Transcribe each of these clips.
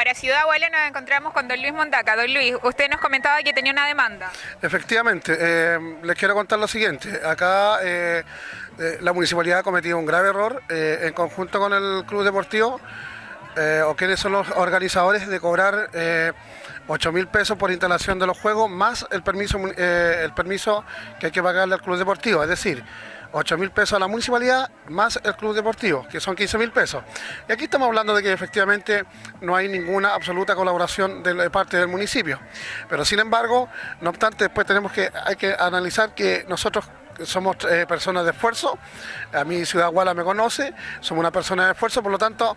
Para Ciudad Guala nos encontramos con don Luis Mondaca. Don Luis, usted nos comentaba que tenía una demanda. Efectivamente, eh, les quiero contar lo siguiente. Acá eh, eh, la municipalidad ha cometido un grave error en conjunto con el club deportivo, o quienes son los organizadores, de cobrar 8 mil pesos por instalación de los juegos, más el permiso, eh, el permiso que hay que pagarle al club deportivo. Es decir, 8 mil pesos a la municipalidad más el club deportivo, que son 15 mil pesos. Y aquí estamos hablando de que efectivamente no hay ninguna absoluta colaboración de, parte del municipio. Pero sin embargo, no obstante, después tenemos que, hay que analizar que nosotros somos eh, personas de esfuerzo, a mí Ciudad Guala me conoce, somos una persona de esfuerzo, por lo tanto,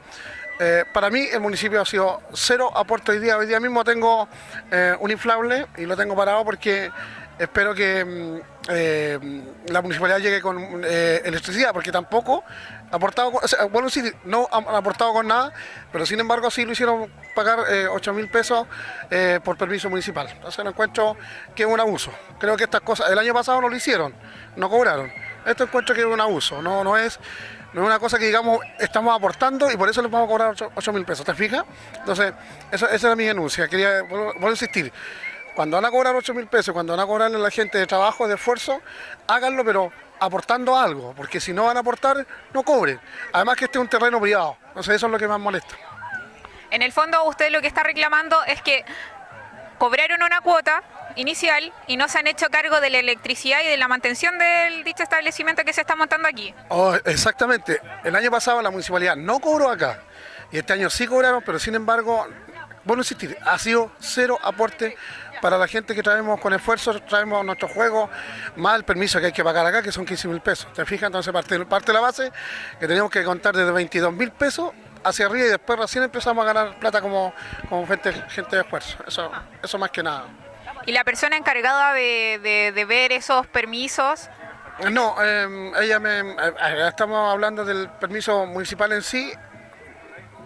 eh, para mí el municipio ha sido cero aporte hoy día. Hoy día mismo tengo eh, un inflable y lo tengo parado porque espero que mm, eh, la municipalidad llegue con electricidad, porque tampoco ha aportado, o bueno, sí, no han aportado con nada, pero sin embargo sí lo hicieron pagar eh, 8 mil pesos por permiso municipal. Entonces no encuentro que es un abuso. Creo que estas cosas, el año pasado no lo hicieron, no cobraron. Esto encuentro que es un abuso, no, no es... No es una cosa que digamos estamos aportando y por eso les vamos a cobrar 8 mil pesos, ¿te fijas? Entonces, eso, esa era mi denuncia. Quería, vuelvo a insistir, cuando van a cobrar 8 mil pesos, cuando van a cobrarle a la gente de trabajo, de esfuerzo, háganlo, pero aportando algo, porque si no van a aportar, no cobren. Además que este es un terreno privado, entonces eso es lo que más molesta. En el fondo, usted lo que está reclamando es que cobraron una cuota inicial y no se han hecho cargo de la electricidad y de la mantención del dicho establecimiento que se está montando aquí. Oh, exactamente, el año pasado la municipalidad no cobró acá, y este año sí cobraron, pero sin embargo, bueno insistir, ha sido cero aporte para la gente que traemos con esfuerzo, traemos nuestros juegos, más el permiso que hay que pagar acá, que son 15 mil pesos. ¿Te fijas? Entonces parte, parte de la base que tenemos que contar desde 22 mil pesos hacia arriba y después recién empezamos a ganar plata como, como gente, gente de esfuerzo. Eso, eso más que nada. Y la persona encargada de, de- de ver esos permisos, No, eh, ella me, eh, estamos hablando del permiso municipal en sí.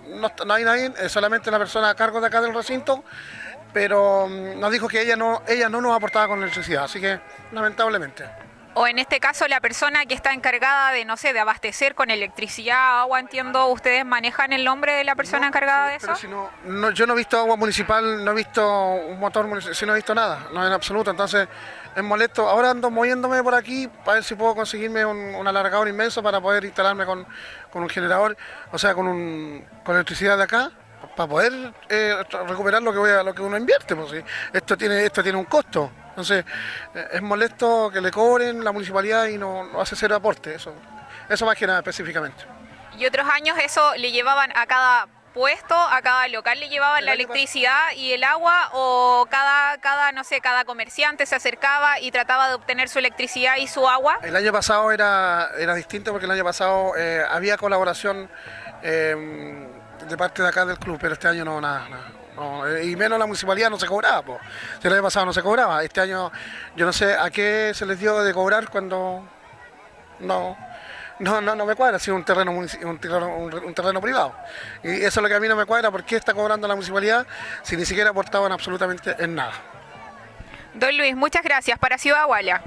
No, no hay nadie, es solamente la persona a cargo de acá del recinto, pero mm, nos dijo que ella no, ella no nos aportaba con electricidad, así que lamentablemente. O en este caso la persona que está encargada de, no sé, de abastecer con electricidad, agua, entiendo, ¿ustedes manejan el nombre de la persona No, encargada de pero eso? si no, no, yo no he visto agua municipal, no he visto un motor municipal, si no he visto nada, no en absoluto, entonces es molesto. Ahora ando moviéndome por aquí para ver si puedo conseguirme un, un alargador inmenso para poder instalarme con, con un generador, o sea, con, un, con electricidad de acá, para poder eh, recuperar lo que voy a, lo que uno invierte. Pues, sí. Esto tiene esto tiene un costo, entonces eh, es molesto que le cobren la municipalidad y no, no hace cero aporte, eso, eso más que nada específicamente. Y otros años eso le llevaban a cada puesto, a cada local le llevaban El la electricidad y el agua o cada, cada, no sé, cada comerciante se acercaba y trataba de obtener su electricidad y su agua. El año pasado era, era distinto porque el año pasado eh, había colaboración eh, de parte de acá del club, pero este año no, nada. nada. Eh, y menos la municipalidad no se cobraba. Si el año pasado no se cobraba. Este año yo no sé a qué se les dio de cobrar cuando no, no, no, no me cuadra, ha sido un terreno, un, terreno, un terreno privado. Y eso es lo que a mí no me cuadra, ¿por qué está cobrando la municipalidad si ni siquiera aportaban absolutamente en nada? Don Luis, muchas gracias. Para Ciudad Guala.